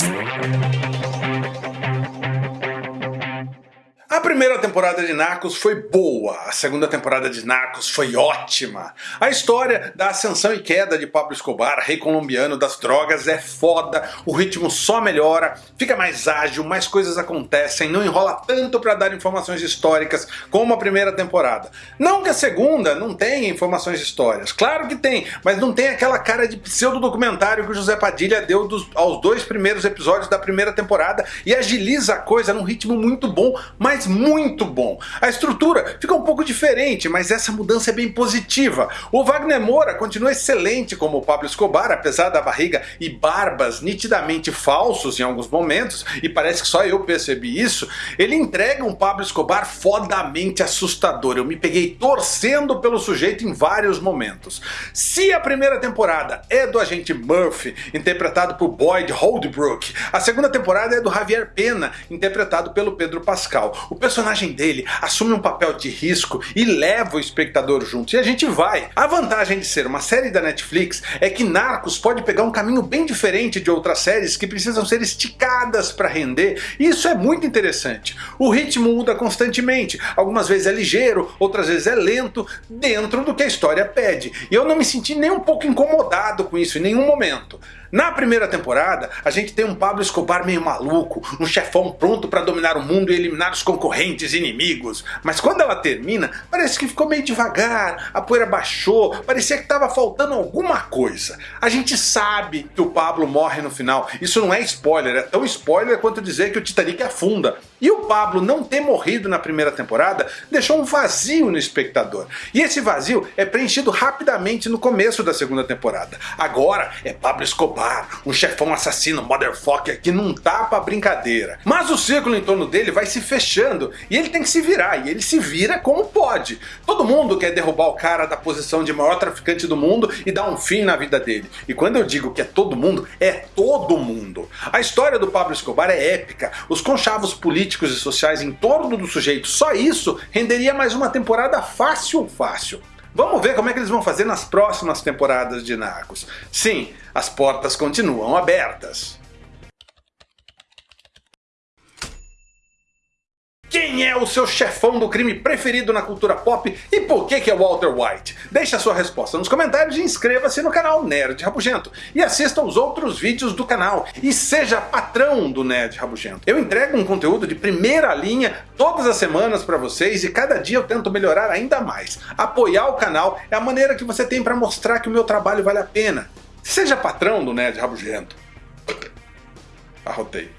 A primeira temporada de Narcos foi boa, a segunda temporada de Narcos foi ótima. A história da ascensão e queda de Pablo Escobar, rei colombiano das drogas, é foda, o ritmo só melhora, fica mais ágil, mais coisas acontecem, não enrola tanto para dar informações históricas como a primeira temporada. Não que a segunda não tenha informações históricas, claro que tem, mas não tem aquela cara de pseudo-documentário que o José Padilha deu dos, aos dois primeiros episódios da primeira temporada e agiliza a coisa num ritmo muito bom, mas muito bom. A estrutura fica um pouco diferente, mas essa mudança é bem positiva. O Wagner Moura continua excelente como o Pablo Escobar, apesar da barriga e barbas nitidamente falsos em alguns momentos, e parece que só eu percebi isso, ele entrega um Pablo Escobar fodamente assustador. Eu me peguei torcendo pelo sujeito em vários momentos. Se a primeira temporada é do agente Murphy, interpretado por Boyd Holdbrook, a segunda temporada é do Javier Pena, interpretado pelo Pedro Pascal. O personagem dele assume um papel de risco e leva o espectador junto, e a gente vai. A vantagem de ser uma série da Netflix é que Narcos pode pegar um caminho bem diferente de outras séries que precisam ser esticadas para render, e isso é muito interessante. O ritmo muda constantemente, algumas vezes é ligeiro, outras vezes é lento, dentro do que a história pede, e eu não me senti nem um pouco incomodado com isso em nenhum momento. Na primeira temporada, a gente tem um Pablo Escobar meio maluco, um chefão pronto para dominar o mundo e eliminar os concorrentes e inimigos. Mas quando ela termina, parece que ficou meio devagar, a poeira baixou, parecia que estava faltando alguma coisa. A gente sabe que o Pablo morre no final, isso não é spoiler, é tão spoiler quanto dizer que o Titanic afunda. E o Pablo não ter morrido na primeira temporada deixou um vazio no espectador. E esse vazio é preenchido rapidamente no começo da segunda temporada. Agora é Pablo Escobar, um chefão assassino motherfucker que não tá pra brincadeira. Mas o círculo em torno dele vai se fechando e ele tem que se virar, e ele se vira como pode. Todo mundo quer derrubar o cara da posição de maior traficante do mundo e dar um fim na vida dele. E quando eu digo que é todo mundo, é todo mundo. A história do Pablo Escobar é épica, os conchavos políticos e sociais em torno do sujeito, só isso renderia mais uma temporada fácil fácil. Vamos ver como é que eles vão fazer nas próximas temporadas de Narcos. Sim, as portas continuam abertas. Quem é o seu chefão do crime preferido na cultura pop e por que que é Walter White? Deixe a sua resposta nos comentários e inscreva-se no canal Nerd Rabugento. E assista os outros vídeos do canal e seja patrão do Nerd Rabugento. Eu entrego um conteúdo de primeira linha todas as semanas para vocês e cada dia eu tento melhorar ainda mais. Apoiar o canal é a maneira que você tem para mostrar que o meu trabalho vale a pena. Seja patrão do Nerd Rabugento. Arrotei.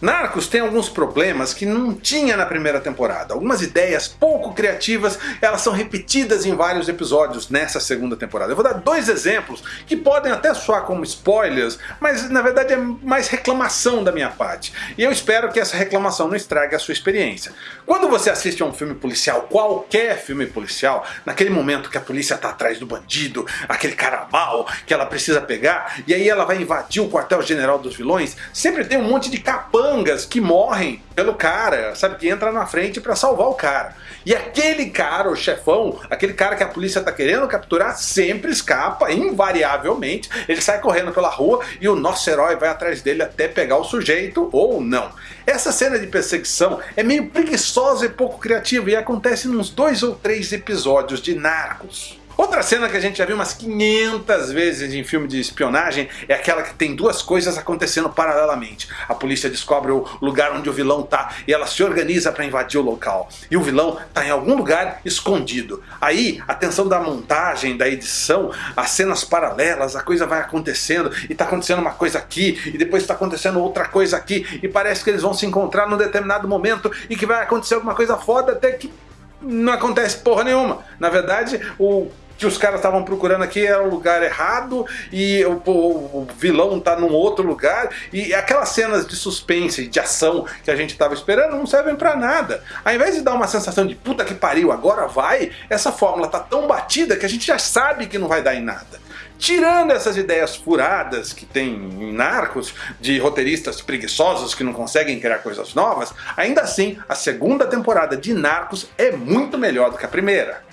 Narcos tem alguns problemas que não tinha na primeira temporada. Algumas ideias pouco criativas, elas são repetidas em vários episódios nessa segunda temporada. Eu vou dar dois exemplos que podem até soar como spoilers, mas na verdade é mais reclamação da minha parte. E eu espero que essa reclamação não estrague a sua experiência. Quando você assiste a um filme policial, qualquer filme policial, naquele momento que a polícia está atrás do bandido, aquele cara mal que ela precisa pegar, e aí ela vai invadir o quartel-general dos vilões, sempre tem um monte de capanga capangas que morrem pelo cara, sabe? Que entra na frente para salvar o cara. E aquele cara, o chefão, aquele cara que a polícia tá querendo capturar, sempre escapa, invariavelmente. Ele sai correndo pela rua e o nosso herói vai atrás dele até pegar o sujeito ou não. Essa cena de perseguição é meio preguiçosa e pouco criativa e acontece nos dois ou três episódios de Narcos. Outra cena que a gente já viu umas 500 vezes em filme de espionagem é aquela que tem duas coisas acontecendo paralelamente. A polícia descobre o lugar onde o vilão tá e ela se organiza para invadir o local. E o vilão tá em algum lugar escondido. Aí, a tensão da montagem, da edição, as cenas paralelas, a coisa vai acontecendo e tá acontecendo uma coisa aqui e depois tá acontecendo outra coisa aqui e parece que eles vão se encontrar num determinado momento e que vai acontecer alguma coisa foda até que não acontece porra nenhuma. Na verdade, o que os caras estavam procurando aqui era o lugar errado e o, o, o, vilão tá num outro lugar e aquelas cenas de suspense, de ação que a gente estava esperando não servem para nada. Ao invés de dar uma sensação de puta que pariu, agora vai, essa fórmula tá tão batida que a gente já sabe que não vai dar em nada. Tirando essas ideias furadas que tem em Narcos, de roteiristas preguiçosos que não conseguem criar coisas novas, ainda assim a segunda temporada de Narcos é muito melhor do que a primeira.